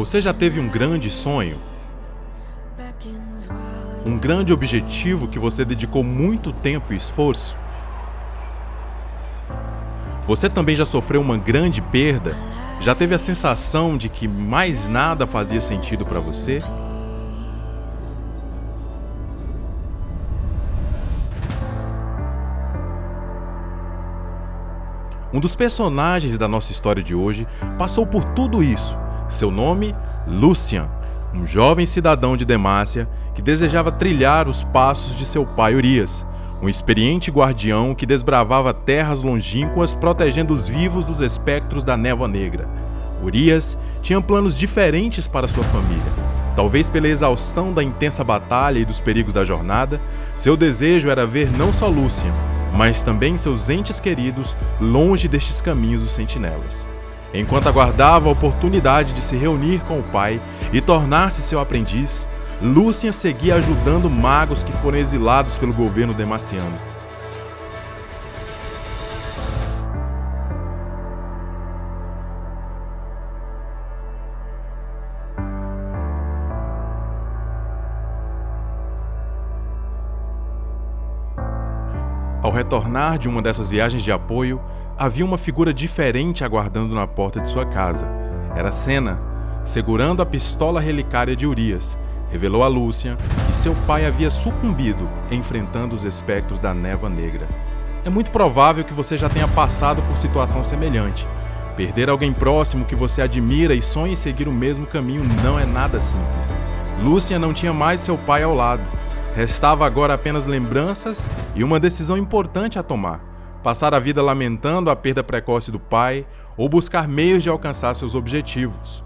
Você já teve um grande sonho? Um grande objetivo que você dedicou muito tempo e esforço? Você também já sofreu uma grande perda? Já teve a sensação de que mais nada fazia sentido para você? Um dos personagens da nossa história de hoje passou por tudo isso. Seu nome, Lucian, um jovem cidadão de Demácia que desejava trilhar os passos de seu pai Urias, um experiente guardião que desbravava terras longínquas protegendo os vivos dos espectros da névoa negra. Urias tinha planos diferentes para sua família. Talvez pela exaustão da intensa batalha e dos perigos da jornada, seu desejo era ver não só Lucian, mas também seus entes queridos longe destes caminhos dos sentinelas. Enquanto aguardava a oportunidade de se reunir com o pai e tornar-se seu aprendiz, Lúcia seguia ajudando magos que foram exilados pelo governo demaciano. Retornar de uma dessas viagens de apoio, havia uma figura diferente aguardando na porta de sua casa. Era Senna, segurando a pistola relicária de Urias. Revelou a Lúcia que seu pai havia sucumbido enfrentando os espectros da névoa negra. É muito provável que você já tenha passado por situação semelhante. Perder alguém próximo que você admira e sonha em seguir o mesmo caminho não é nada simples. Lúcia não tinha mais seu pai ao lado, Restava agora apenas lembranças e uma decisão importante a tomar: passar a vida lamentando a perda precoce do pai ou buscar meios de alcançar seus objetivos.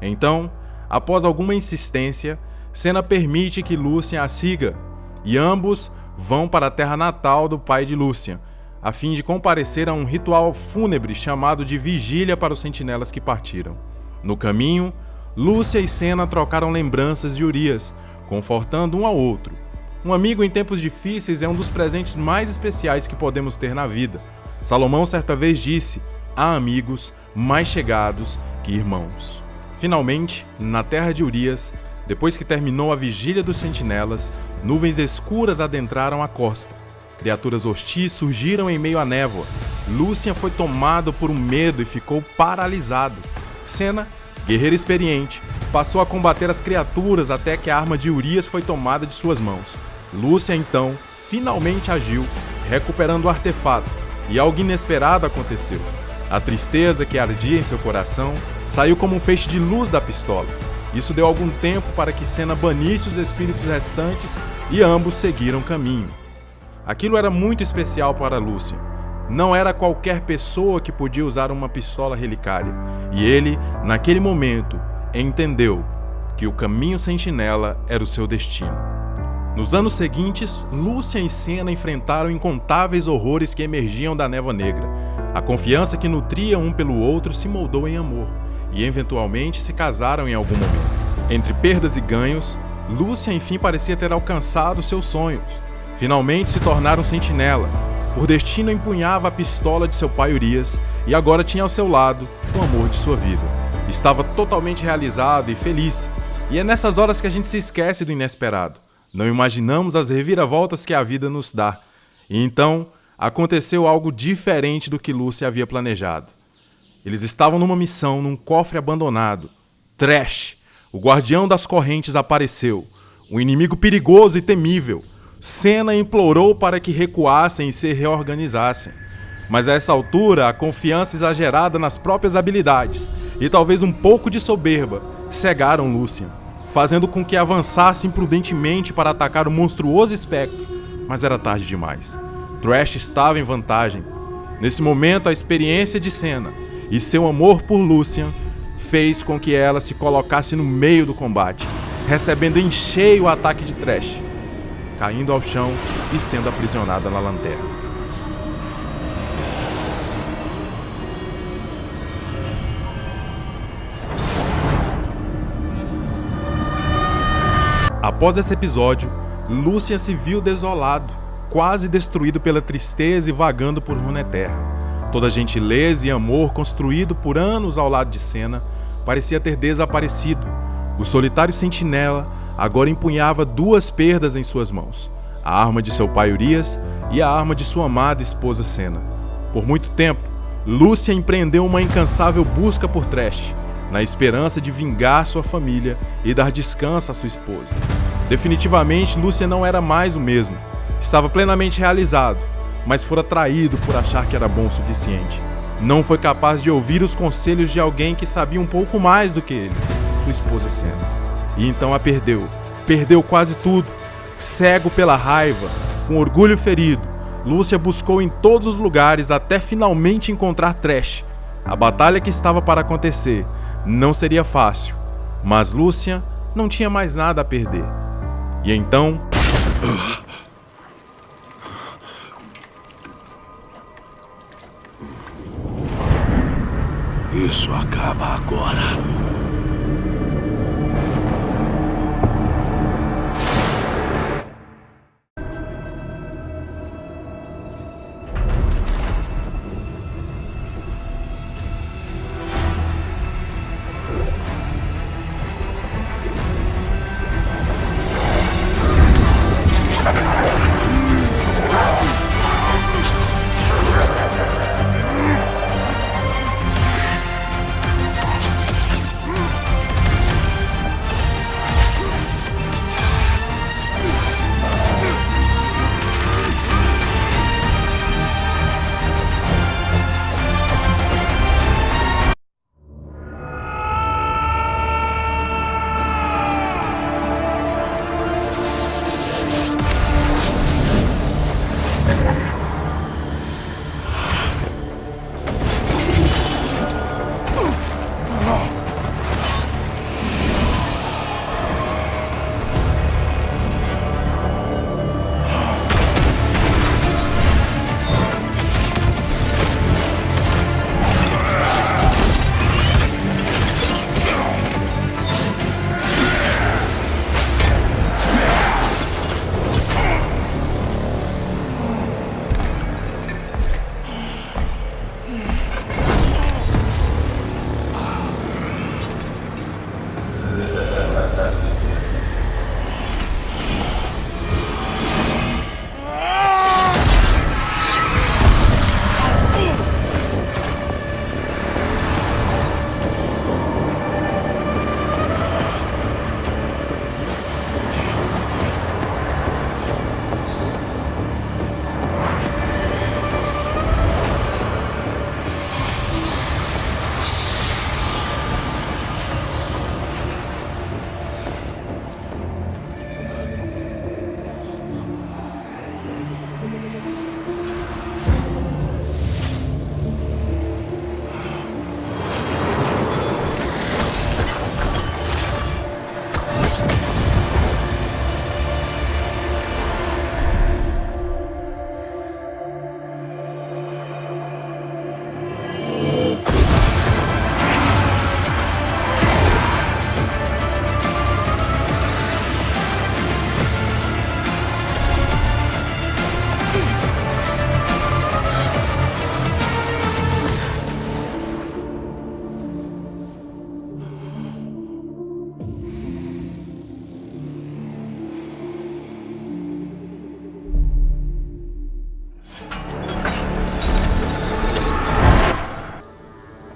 Então, após alguma insistência, Senna permite que Lúcia a siga e ambos vão para a terra natal do pai de Lúcia, a fim de comparecer a um ritual fúnebre chamado de Vigília para os sentinelas que partiram. No caminho, Lúcia e Senna trocaram lembranças de Urias, confortando um ao outro um amigo em tempos difíceis é um dos presentes mais especiais que podemos ter na vida. Salomão certa vez disse: há amigos mais chegados que irmãos. Finalmente, na terra de Urias, depois que terminou a vigília dos sentinelas, nuvens escuras adentraram a costa. Criaturas hostis surgiram em meio à névoa. Lúcia foi tomado por um medo e ficou paralisado. Senna, guerreiro experiente, passou a combater as criaturas até que a arma de Urias foi tomada de suas mãos. Lúcia então finalmente agiu, recuperando o artefato, e algo inesperado aconteceu. A tristeza que ardia em seu coração saiu como um feixe de luz da pistola. Isso deu algum tempo para que Senna banisse os espíritos restantes e ambos seguiram caminho. Aquilo era muito especial para Lúcia. Não era qualquer pessoa que podia usar uma pistola relicária, e ele, naquele momento, entendeu que o caminho sentinela era o seu destino. Nos anos seguintes, Lúcia e Senna enfrentaram incontáveis horrores que emergiam da névoa negra. A confiança que nutria um pelo outro se moldou em amor, e eventualmente se casaram em algum momento. Entre perdas e ganhos, Lúcia enfim parecia ter alcançado seus sonhos. Finalmente se tornaram sentinela. Por destino empunhava a pistola de seu pai Urias e agora tinha ao seu lado o amor de sua vida. Estava totalmente realizado e feliz. E é nessas horas que a gente se esquece do inesperado. Não imaginamos as reviravoltas que a vida nos dá. E então aconteceu algo diferente do que Lúcia havia planejado. Eles estavam numa missão num cofre abandonado. Trash, o guardião das correntes, apareceu. Um inimigo perigoso e temível. Senna implorou para que recuassem e se reorganizassem. Mas a essa altura, a confiança exagerada nas próprias habilidades e talvez um pouco de soberba cegaram Lúcia fazendo com que avançasse imprudentemente para atacar o monstruoso espectro, mas era tarde demais. Thrash estava em vantagem. Nesse momento, a experiência de Senna e seu amor por Lucian fez com que ela se colocasse no meio do combate, recebendo em cheio o ataque de Thrash, caindo ao chão e sendo aprisionada na lanterna. Após esse episódio, Lúcia se viu desolado, quase destruído pela tristeza e vagando por Runeterra. Toda gentileza e amor construído por anos ao lado de Senna parecia ter desaparecido. O solitário sentinela agora empunhava duas perdas em suas mãos: a arma de seu pai Urias e a arma de sua amada esposa Sena. Por muito tempo, Lúcia empreendeu uma incansável busca por Trash, na esperança de vingar sua família e dar descanso à sua esposa. Definitivamente, Lúcia não era mais o mesmo. Estava plenamente realizado, mas fora traído por achar que era bom o suficiente. Não foi capaz de ouvir os conselhos de alguém que sabia um pouco mais do que ele, sua esposa Sena. E então a perdeu. Perdeu quase tudo. Cego pela raiva, com orgulho ferido, Lúcia buscou em todos os lugares até finalmente encontrar Trash. A batalha que estava para acontecer não seria fácil, mas Lúcia não tinha mais nada a perder. E então. Isso acaba agora.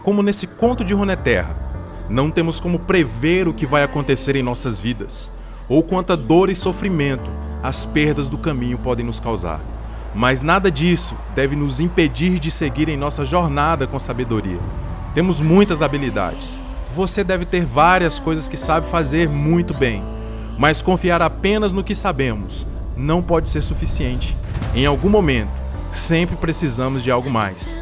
Como nesse conto de Runeterra, não temos como prever o que vai acontecer em nossas vidas, ou quanta dor e sofrimento as perdas do caminho podem nos causar. Mas nada disso deve nos impedir de seguir em nossa jornada com sabedoria. Temos muitas habilidades. Você deve ter várias coisas que sabe fazer muito bem, mas confiar apenas no que sabemos não pode ser suficiente. Em algum momento, sempre precisamos de algo mais.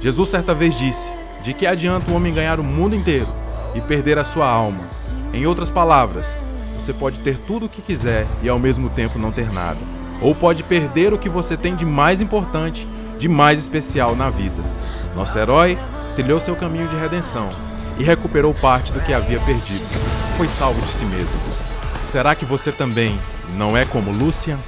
Jesus certa vez disse: de que adianta o homem ganhar o mundo inteiro e perder a sua alma? Em outras palavras, você pode ter tudo o que quiser e ao mesmo tempo não ter nada. Ou pode perder o que você tem de mais importante, de mais especial na vida. Nosso herói trilhou seu caminho de redenção e recuperou parte do que havia perdido. Foi salvo de si mesmo. Será que você também não é como Lúcia?